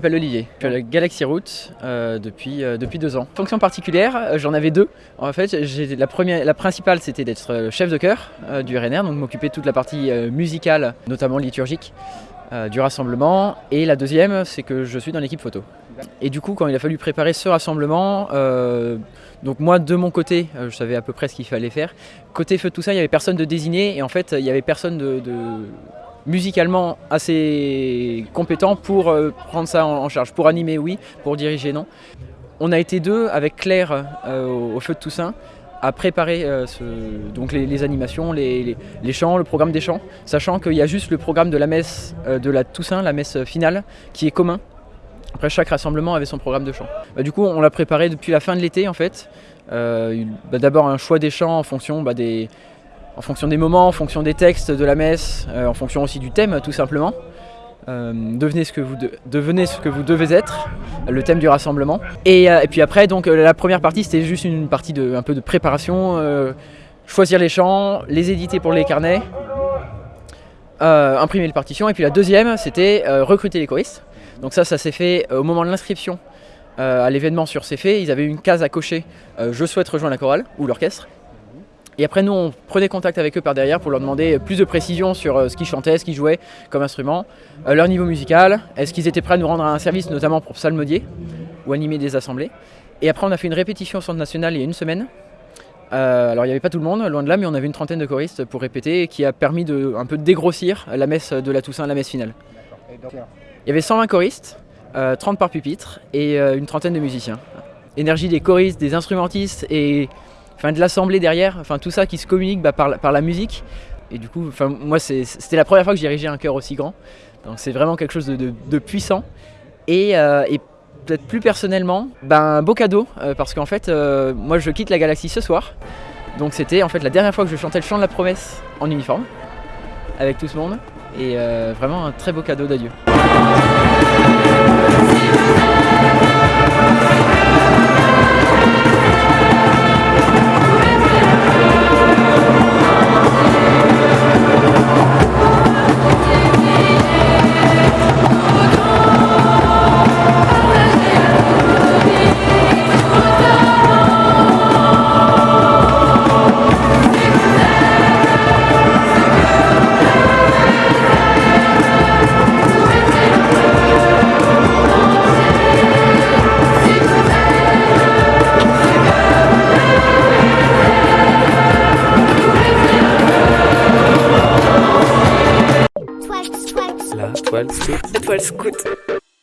Je m'appelle Olivier, je suis à la Galaxy Route euh, depuis, euh, depuis deux ans. Fonction particulière, euh, j'en avais deux. En fait, la, première, la principale c'était d'être chef de chœur du RNR, donc m'occuper de toute la partie musicale, notamment liturgique, du rassemblement. Et la deuxième, c'est que je suis dans l'équipe photo. Et du coup, quand il a fallu préparer ce rassemblement, donc moi de mon côté, je savais à peu près ce qu'il fallait faire. Côté feu tout ça, il n'y avait personne de désigné et en fait, il n'y avait personne de- musicalement assez compétent pour euh, prendre ça en, charge. Pour animer, oui, pour diriger, non. On a été deux avec Claire euh, au, feu de Toussaint à préparer euh, donc les, animations, les, chants, le programme des chants, sachant qu'il y a juste le programme de la messe de la Toussaint, la messe finale, qui est commun. Après, chaque rassemblement avait son programme de chant. Bah, du coup, on l'a préparé depuis la fin de l'été, en fait. Bah, D'abord, un choix des chants en fonction bah, des, en fonction des moments, en fonction des textes de la messe, euh, en fonction aussi du thème, tout simplement. Euh, devenez, ce que vous devez être, le thème du rassemblement. Et, euh, puis après, donc, la première partie, c'était juste une partie de, un peu de préparation, choisir les chants, les éditer pour les carnets, imprimer les partitions. Et puis la deuxième, c'était recruter les choristes. Donc ça, ça s'est fait au moment de l'inscription à l'événement sur fait. Ils avaient une case à cocher Je souhaite rejoindre la chorale ou l'orchestre. Et après, nous, on prenait contact avec eux par derrière pour leur demander plus de précision sur euh, ce qu'ils chantaient, ce qu'ils jouaient comme instrument, euh, leur niveau musical, est-ce qu'ils étaient prêts à nous rendre un service, notamment pour psalmodier ou animer des assemblées. Et après, on a fait une répétition au Centre National il y a une semaine. Euh, alors, il n'y avait pas tout le monde, loin de là, mais on avait une trentaine de choristes pour répéter, qui a permis de un peu dégrossir la messe de la Toussaint, la messe finale. Il y avait 120 choristes, euh, 30 par pupitre et une trentaine de musiciens. Énergie des choristes, des instrumentistes et enfin, de l'assemblée derrière, enfin tout ça qui se communique bah, par, la- musique. Et du coup, enfin, moi c'était la première fois que je dirigeais un chœur aussi grand. Donc c'est vraiment quelque chose de, puissant. Et, euh, et peut-être plus personnellement, ben, un beau cadeau euh, parce qu'en fait, euh, moi je quitte la galaxie ce soir. Donc c'était en fait la dernière fois que je chantais le chant de la promesse en uniforme avec tout ce monde. Et vraiment un très beau cadeau d'adieu. 12 scout. 12 scout.